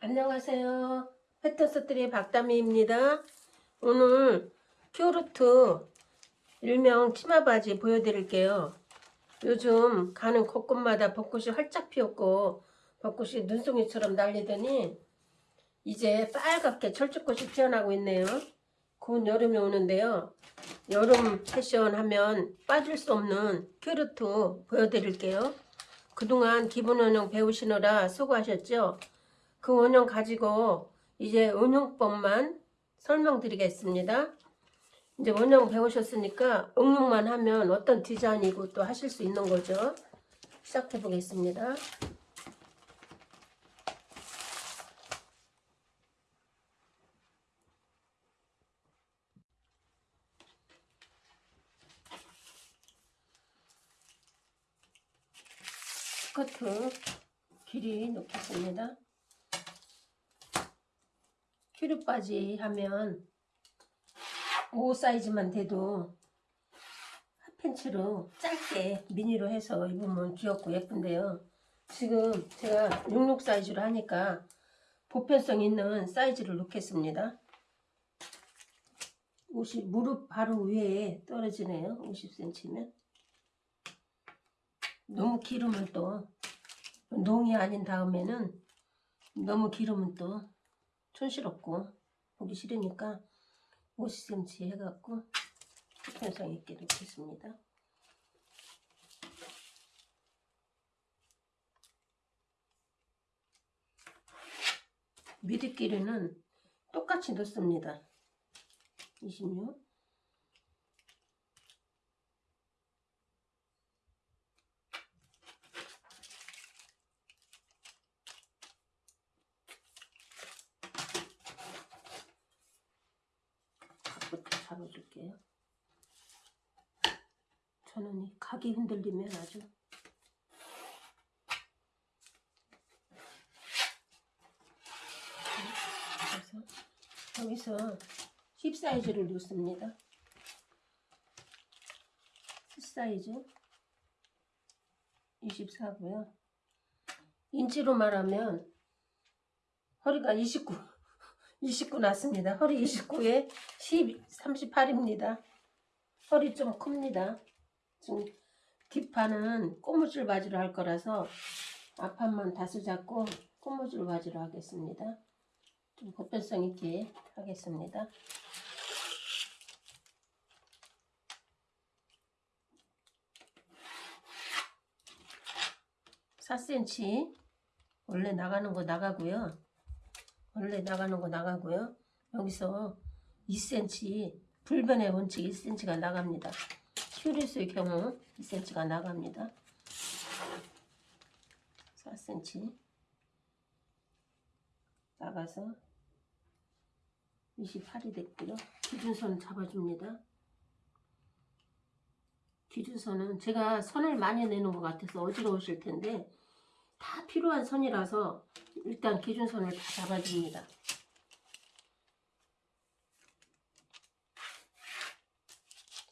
안녕하세요. 패턴스트리 박다미입니다. 오늘 culotte 일명 치마바지 보여드릴게요. 요즘 가는 곳곳마다 벚꽃이 활짝 피었고 벚꽃이 눈송이처럼 날리더니 이제 빨갛게 철쭉꽃이 피어나고 있네요. 곧 여름이 오는데요. 여름 패션 하면 빠질 수 없는 culotte 보여드릴게요. 그동안 기본 원형 배우시느라 수고하셨죠? 그 원형 가지고 이제 응용법만 설명드리겠습니다. 이제 원형 배우셨으니까 응용만 하면 어떤 디자인이고 또 하실 수 있는 거죠. 시작해 보겠습니다. 스커트 길이 놓겠습니다. 큐르 바지 하면 5 사이즈만 돼도 핫팬츠로 짧게 미니로 해서 입으면 귀엽고 예쁜데요. 지금 제가 66 사이즈로 하니까 보편성 있는 사이즈를 놓겠습니다. 옷이 무릎 바로 위에 떨어지네요. 50cm면. 너무 기르면 또 농이 아닌 다음에는 너무 기르면 또 촌스럽고 보기 싫으니까 50cm 해갖고 보편성 있게 놓겠습니다. 미드끼리는 똑같이 넣습니다. 26 각부터 잡아줄게요. 저는 이 각이 흔들리면 아주 그래서 여기서 10 사이즈를 놓습니다. 10 사이즈 24고요. 인치로 말하면 허리가 29 29 났습니다. 허리 29에 10, 38입니다. 허리 좀 큽니다. 지금 뒷판은 꼬무줄 바지로 할 거라서 앞판만 다스 잡고 꼬무줄 바지로 하겠습니다. 좀 보편성 있게 하겠습니다. (4cm) 원래 나가는 거 나가고요. 원래 나가는 거 나가고요. 여기서 2cm 불변의 원칙 1cm가 나갑니다. 큐리스의 경우 2cm가 나갑니다. 4cm 나가서 28이 됐고요. 기준선 잡아줍니다. 기준선은 제가 선을 많이 내는 것 같아서 어지러우실 텐데 다 필요한 선이라서 일단 기준선을 다 잡아줍니다.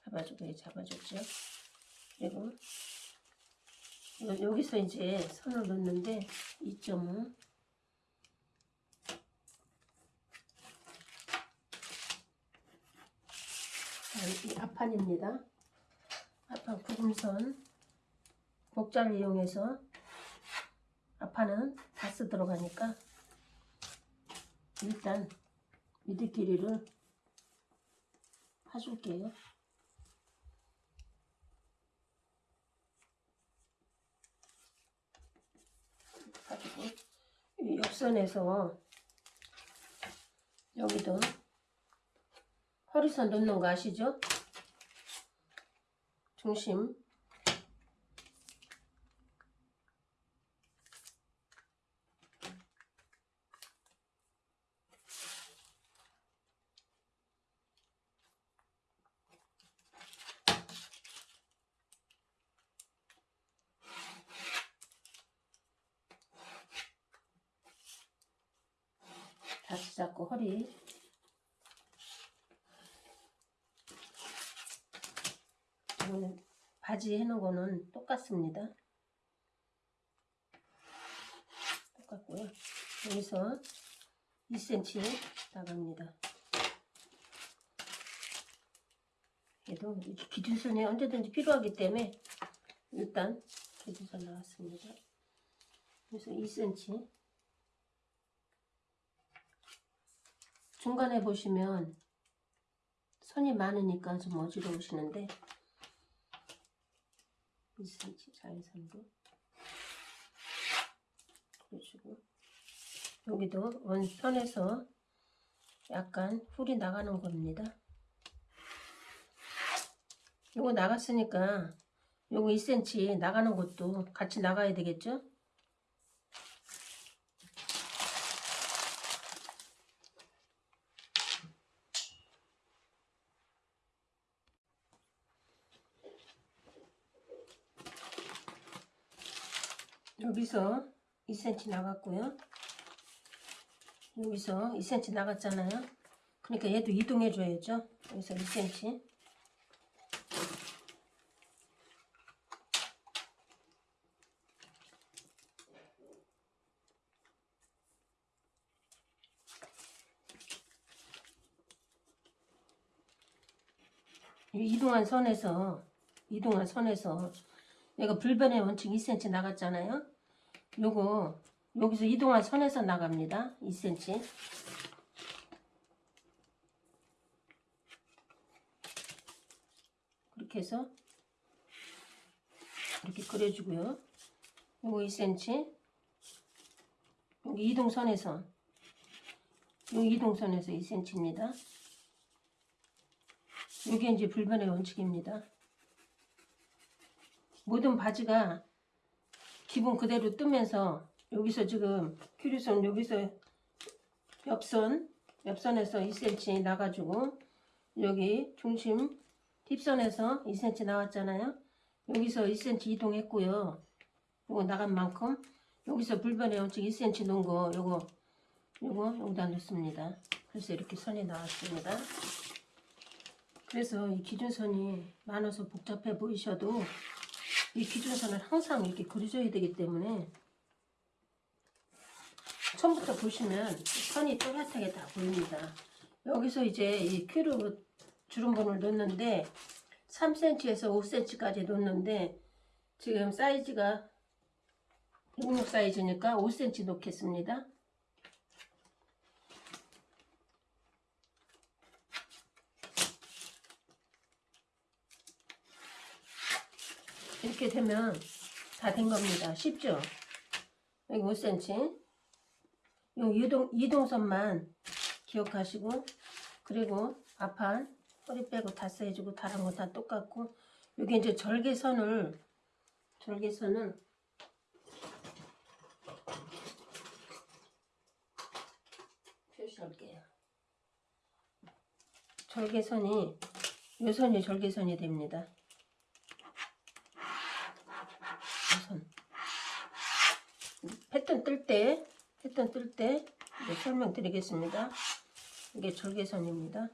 잡아주고 잡아줬죠. 그리고 여기서 이제 선을 넣는데 2.5 이 앞판입니다. 앞판 구금선 목자를 이용해서 앞판은 다스 들어가니까 일단 미드 길이를 파줄게요. 가지고 이 옆선에서 여기도 허리선 넣는 거 아시죠? 중심 다시 잡고 허리 이거는 바지 해놓은 거는 똑같습니다 똑같고요 여기서 2cm 나갑니다. 이렇게 기준선이 언제든지 필요하기 때문에 일단 기준선 나왔습니다. 그래서 2cm 중간에 보시면 선이 많으니까 좀 어지러우시는데 2cm 자연선도 그려주고 여기도 원선에서 약간 훌이 나가는 겁니다. 요거 나갔으니까 요거 2cm 나가는 것도 같이 나가야 되겠죠? 여기서 2cm 나갔고요. 여기서 2cm 나갔잖아요. 그러니까 얘도 이동해 줘야죠. 여기서 2cm. 이 이동한 선에서 이동한 선에서 얘가 불변의 원칙 2cm 나갔잖아요. 요거 여기서 이동한 선에서 나갑니다. 2cm. 그렇게 해서 이렇게 그려주고요. 요거 2cm. 여기 이동선에서 요 이동선에서 2cm입니다. 요게 이제 불변의 원칙입니다. 모든 바지가 기본 그대로 뜨면서 여기서 지금 큐리선 여기서 옆선 옆선에서 2cm 나가지고 여기 중심 팁선에서 2cm 나왔잖아요. 여기서 2cm 이동했고요. 요거 나간 만큼 여기서 불변의 원칙 2cm 놓은 거 요거 요거 여기다 넣습니다. 그래서 이렇게 선이 나왔습니다. 그래서 이 기준선이 많아서 복잡해 보이셔도 이 기준선을 항상 이렇게 그려줘야 되기 때문에 처음부터 보시면 선이 또렷하게 다 보입니다. 여기서 이제 이 큐로 주름본을 놓는데 3cm에서 5cm까지 놓는데 지금 사이즈가 66 사이즈니까 5cm 놓겠습니다. 이렇게 되면 다 된 겁니다. 쉽죠? 여기 5cm. 요 이동, 이동선만 기억하시고, 그리고 앞판 허리 빼고 다 써주고 다른 거 다 똑같고, 여기 이제 절개선을, 절개선을 표시할게요. 절개선이, 요 선이 절개선이 됩니다. 우선 패턴 뜰 때 패턴 뜰 때 설명드리겠습니다. 이게 절개선입니다.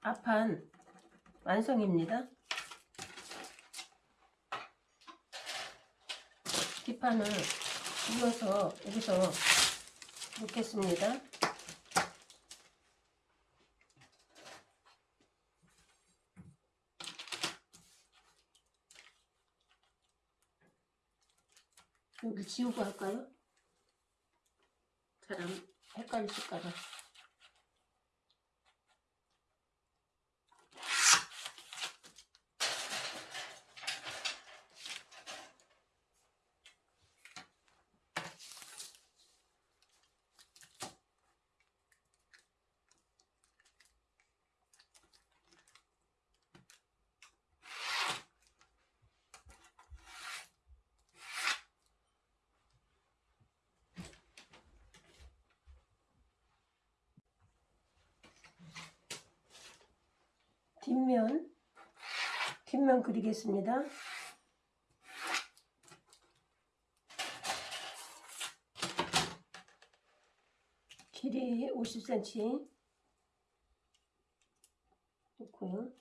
앞판 완성입니다. 뒷판을 눌러서 여기서 놓겠습니다. 여기 지우고 할까요? 사람 헷갈리실까봐. 뒷면 뒷면 그리겠습니다. 길이 50cm 놓고요.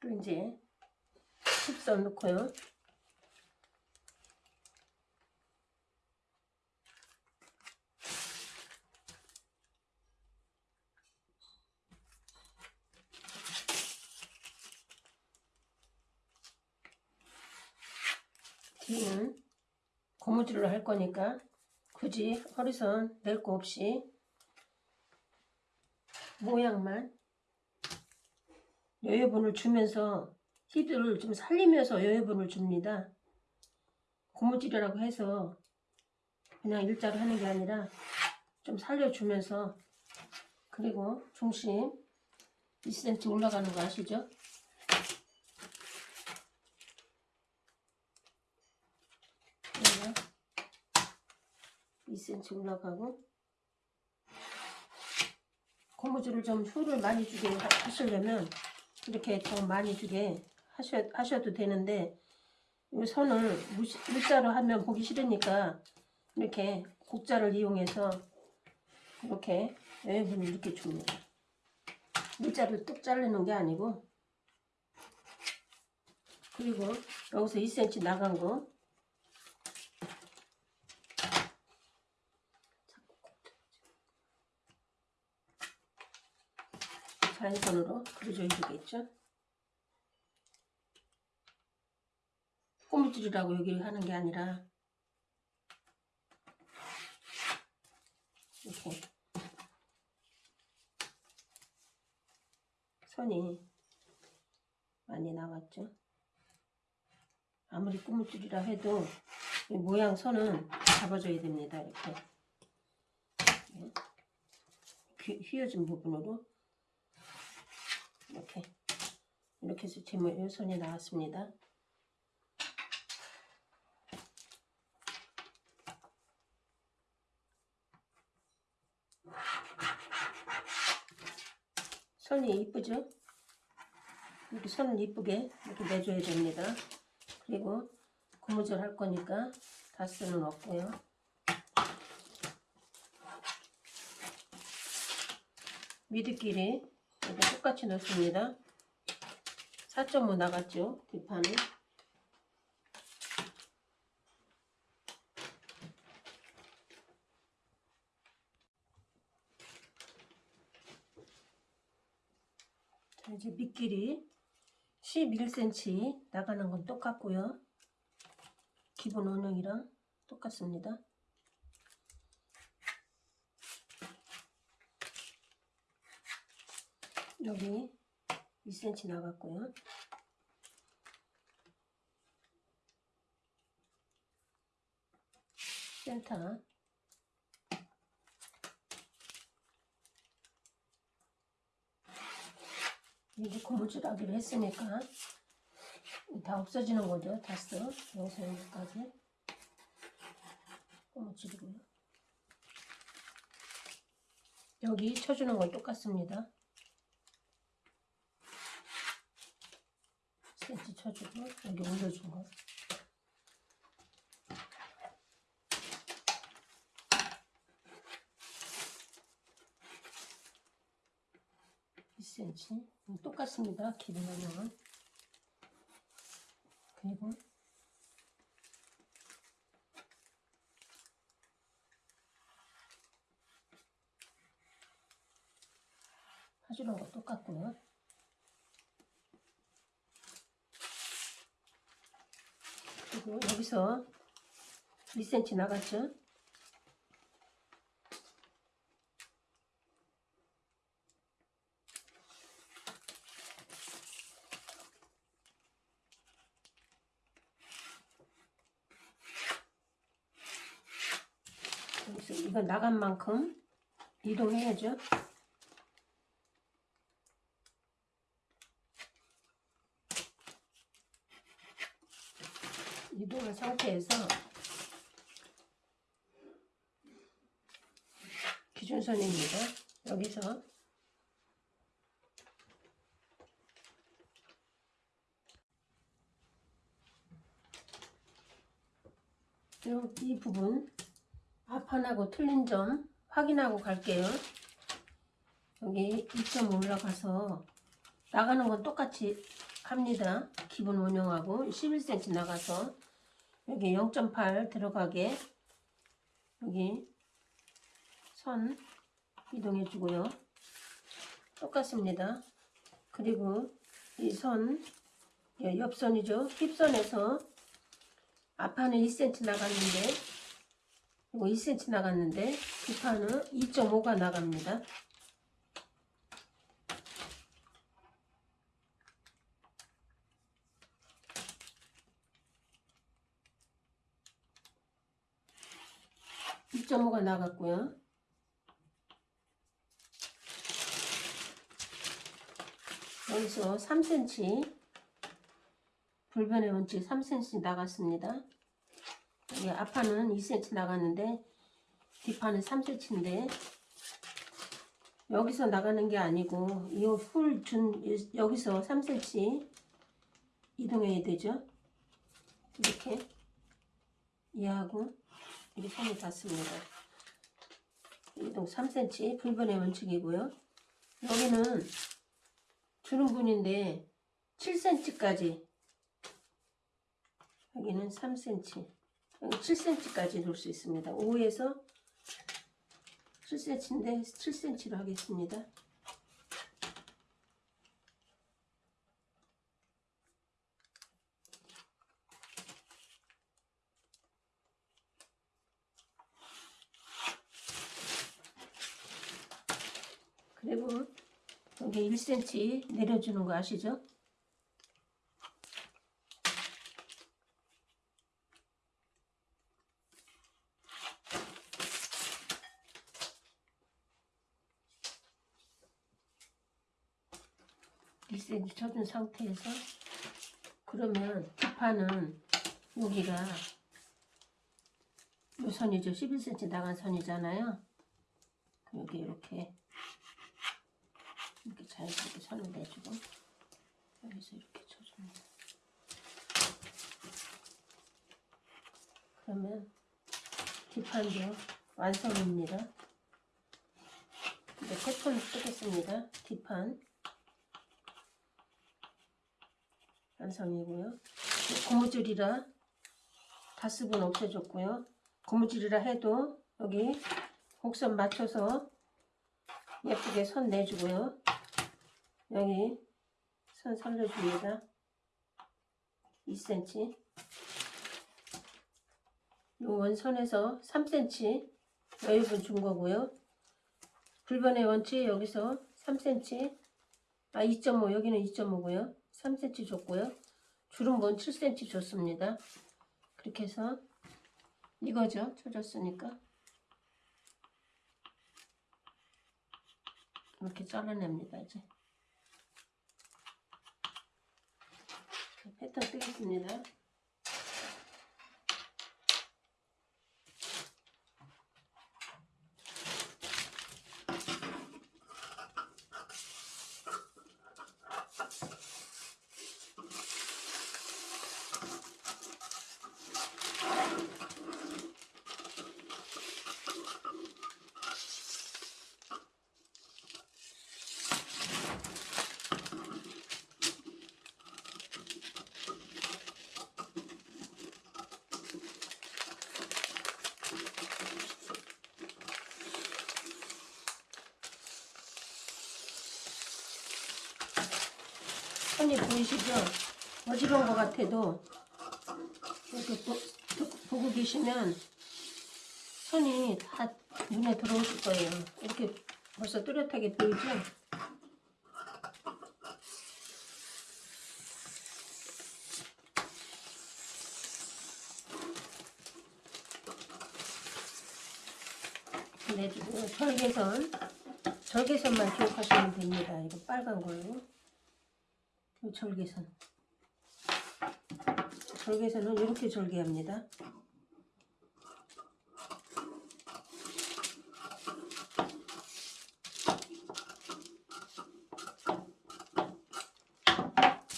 또 이제 흡선 넣고요. 뒤는 고무줄로 할 거니까 굳이 허리선 낼 거 없이 모양만 여유분을 주면서 힙을 좀 살리면서 여유분을 줍니다. 고무줄이라고 해서 그냥 일자로 하는 게 아니라 좀 살려주면서 그리고 중심 2cm 올라가는 거 아시죠? 여기가 2cm 올라가고 고무줄을 좀 효를 많이 주게 하- 하시려면 이렇게 좀 많이 주게 하셔, 하셔도 되는데 이 선을 무시- 물자로 하면 보기 싫으니까 이렇게 곡자를 이용해서 이렇게 여유분을 이렇게 줍니다. 물자를 뚝 자르는 게 아니고 그리고 여기서 2cm 나간 거 자연선으로 그려줘 주겠죠. 꼬물줄이라고 여기 하는 게 아니라 이렇게 선이 많이 나왔죠. 아무리 꼬물줄이라 해도 이 모양 선은 잡아줘야 됩니다. 이렇게 네. 휘- 휘어진 부분으로 이렇게 이렇게 해서 제 모- 선이 나왔습니다. 선이 이쁘죠? 이렇게 선을 이쁘게 이렇게 내줘야 됩니다. 그리고 고무줄 할 거니까 다스는 없고요. 미드끼리 이렇게 똑같이 넣습니다. 4.5 나갔죠? 뒷판은. 자, 이제 밑길이 11cm 나가는 건 똑같고요. 기본 원형이랑 똑같습니다. 여기 2cm 나갔고요. 센터 이제 고무줄 하기로 했으니까 다 없어지는 거죠. 다스 여기서 여기까지 고무줄이고요. 여기 쳐주는 건 똑같습니다. 센치 쳐주고 여기 올려준 거. 이 c m 똑같습니다. 기본 원형은 그리고 거 똑같고요. 그리고 여기서 2cm 나갔죠? 여기서 이거 나간 만큼 이동해야죠. 이동한 상태에서 기준선입니다. 여기서 요- 이 부분 앞판하고 틀린 점 확인하고 갈게요. 여기 2점 올라가서 나가는 건 똑같이 합니다. 기본 원형하고 11cm 나가서 여기 0.8 들어가게 여기 선 이동해 주고요. 똑같습니다. 그리고 이 선 옆선이죠. 힙선에서 앞판은 2cm 나갔는데 이거 2cm 나갔는데 뒷판은 2.5가 나갑니다. (2.5가) 나갔고요. 여기서 3cm 불변의 원칙 3cm 나갔습니다. 여기 앞판은 2cm 나갔는데 뒷판은 3cm인데 여기서 나가는 게 아니고 이훌준 여기서 3cm 이동해야 되죠. 이렇게 이하고 이렇게 선이 닿습니다. 이동 3cm 불변의 원칙이고요. 여기는 주름분인데 7cm까지 여기는 3cm 여기 7cm까지 놓을 수 있습니다. 5에서 7cm인데 7cm로 하겠습니다. 그리고 여기 1cm 내려주는 거 아시죠? 일센치 쳐준 상태에서 그러면 뒷판은 여기가 요 선이죠 11cm 나간 선이잖아요 여기 이렇게 이렇게 자연스럽게 선을 내주고 여기서 이렇게 쳐줍니다. 그러면 뒷판도 완성입니다. 이제 패턴 쓰겠습니다. 뒷판 완성이고요. 고무줄이라 다스분 없애줬고요. 고무줄이라 해도 여기 곡선 맞춰서 예쁘게 선 내주고요. 여기 선 살려줍니다. 2cm 이 원선에서 3cm 여유분 준 거고요. 불변의 원치 여기서 3cm 아 2.5 여기는 2.5고요. 3cm 줬고요. 주름분 7cm 줬습니다. 그렇게 해서 이거죠. 쳐줬으니까 이렇게 잘라냅니다. 이제 패턴 뜨겠습니다. 선이 보이시죠? 어지러운 것 같아도 이렇게 보, 보고 계시면 선이 다 눈에 들어오실 거예요. 이렇게 벌써 뚜렷하게 보이죠? 내주고 절개선 절개선만 기억하시면 됩니다. 이거 빨간 걸로 이 절개선 절개선은 이렇게 절개합니다.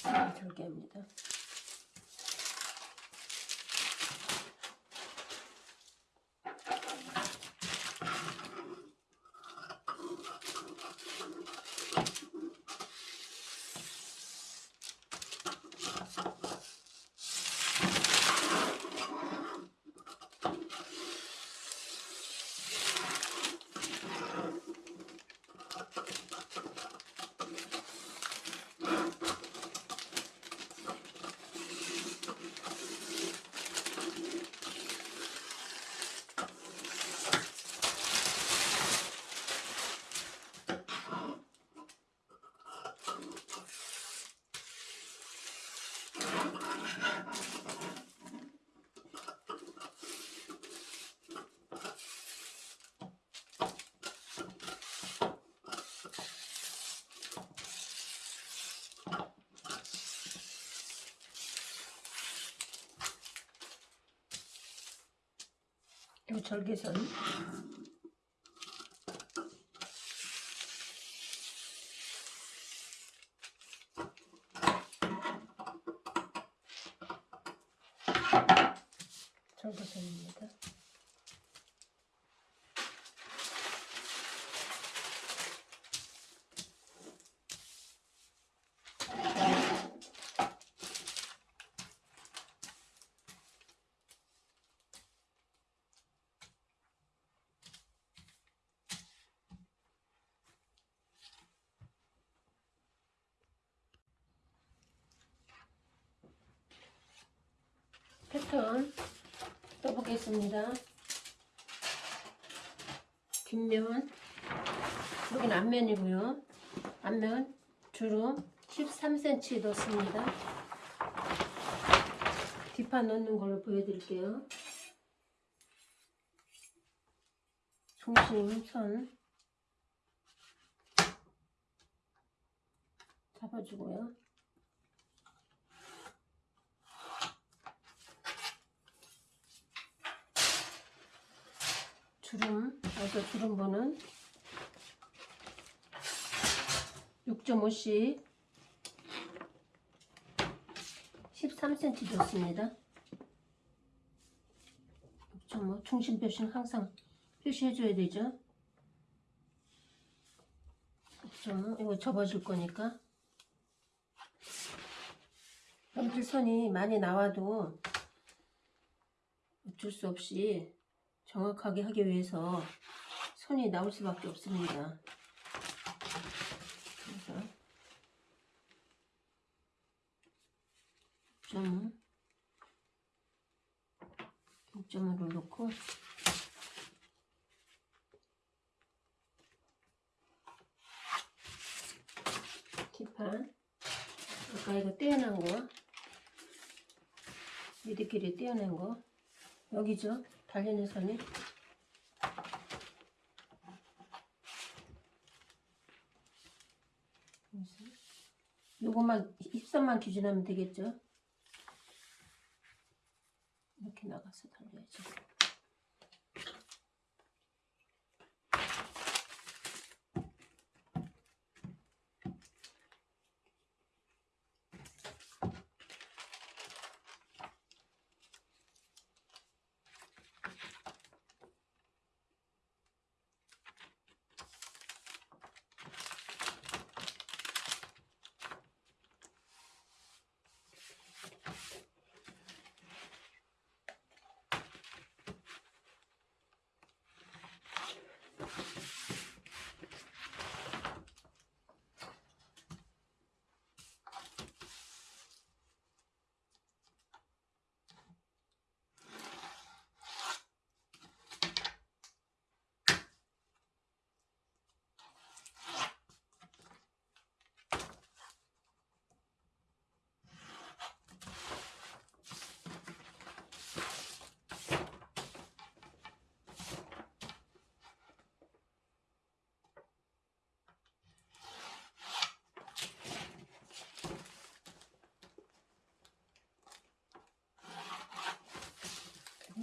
이렇게 절개합니다. 요 절개선 절개선입니다. 패턴 떠보겠습니다. 뒷면 여기는 앞면이고요. 앞면 주름 13cm 넣습니다. 뒷판 넣는 걸로 보여드릴게요. 중심 선 잡아주고요. 주름, 여기서 주름보는 6.5씩 13cm 줬습니다. 6.5 중심 표시는 항상 표시해줘야 되죠. 6.5 이거 접어줄 거니까 염질선이 많이 나와도 어쩔 수 없이 정확하게 하기 위해서 손이 나올 수밖에 없습니다. 그래서 점 6점을 놓고 뒷판 아까 이거 떼어난 거 미드끼리 떼어낸 거 여기죠 달리는 선이? 요것만 입선만 기준하면 되겠죠? 이렇게 나가서 달려야죠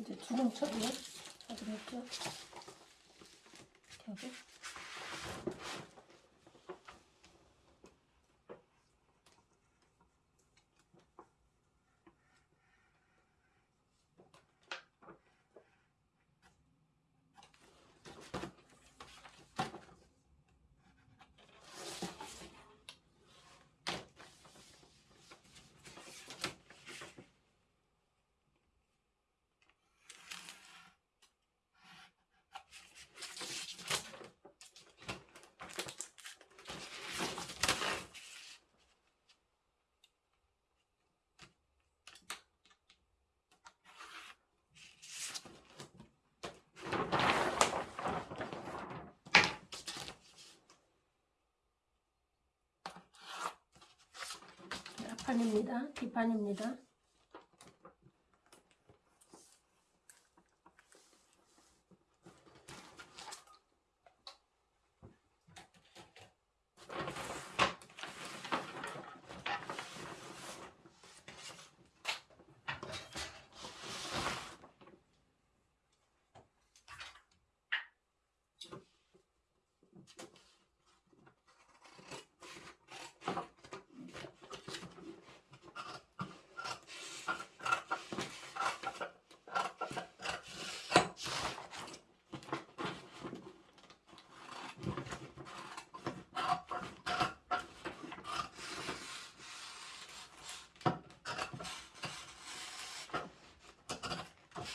이제 주름 처리 하기로 했죠. 이렇게 하고. 앞 판입니다. 뒷판입니다.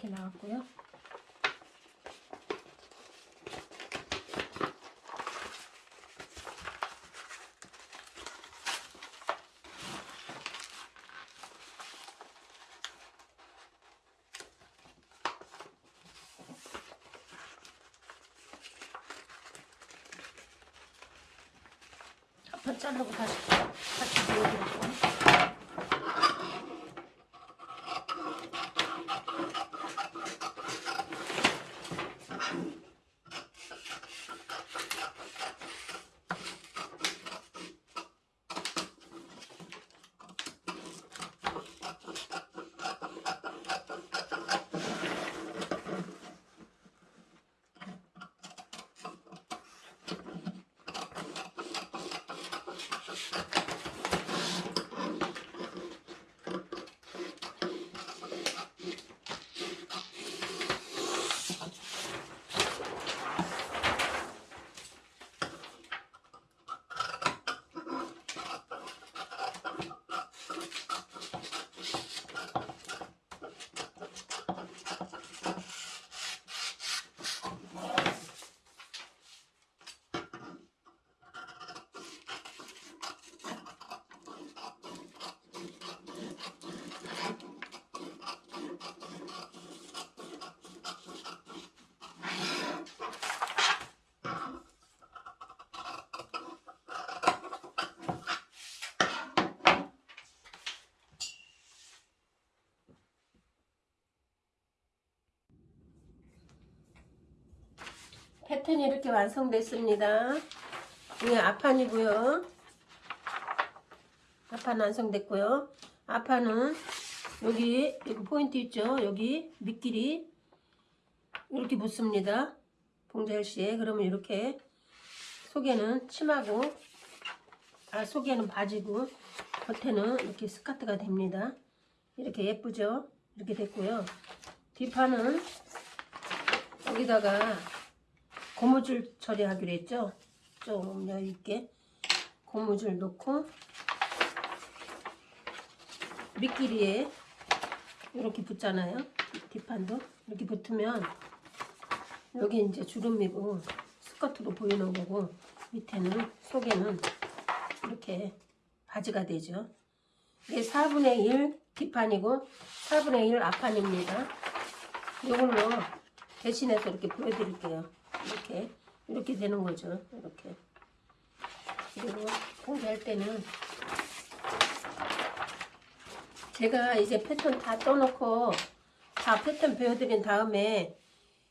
이렇게 나왔고요. 한번 자르고 다시 다시 보여드릴게요. 패턴이 이렇게 완성됐습니다. 이게 앞판이고요. 앞판 완성됐고요. 앞판은 여기 여기 포인트 있죠? 여기 밑길이 이렇게 붙습니다. 봉제할시에 그러면 이렇게 속에는 치마고 아 속에는 바지고 겉에는 이렇게 스커트가 됩니다. 이렇게 예쁘죠? 이렇게 됐고요. 뒷판은 여기다가 고무줄 처리하기로 했죠. 좀 여유 있게 고무줄 넣고 밑길이에 이렇게 붙잖아요. 뒷판도 이렇게 붙으면 여기 이제 주름이고 스커트로 보이는 거고 밑에는 속에는 이렇게 바지가 되죠. 이게 4분의 1 뒷판이고 4분의 1 앞판입니다. 이걸로 대신해서 이렇게 보여드릴게요. 이렇게 이렇게 되는 거죠. 이렇게 그리고 공개할 때는 제가 이제 패턴 다 떠놓고 다 패턴 배워드린 다음에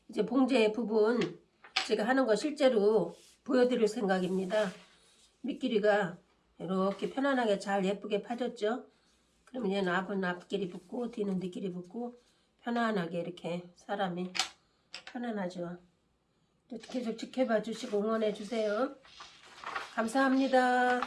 이제 봉제 부분 제가 하는 거 실제로 보여드릴 생각입니다. 밑길이가 이렇게 편안하게 잘 예쁘게 파졌죠. 그러면 얘는 앞은 앞길이 붙고 뒤는 뒤길이 붙고 편안하게 이렇게 사람이 편안하죠. 계속 지켜봐 주시고 응원해 주세요. 감사합니다.